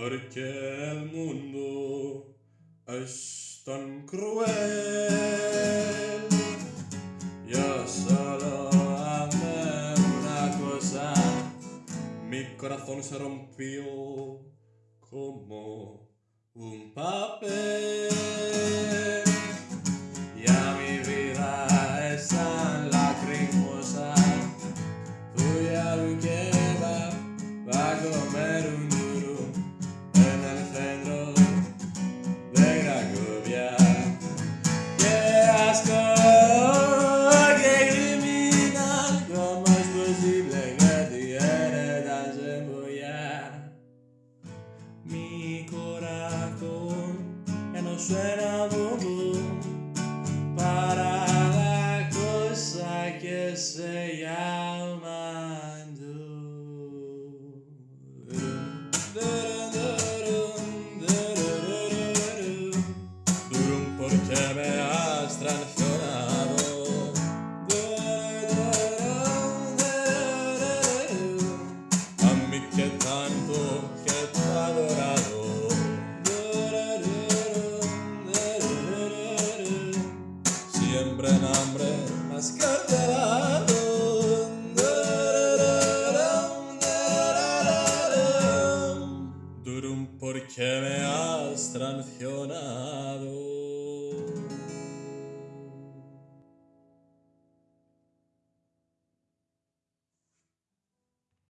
Porque el mundo es tan cruel. Yo solo amé una cosa, mi corazón se rompió como un papel. Suena bobo para la cosa que se llama Durum porque me has traicionado a siempre en hambre más cartelado Durum porque me has traicionado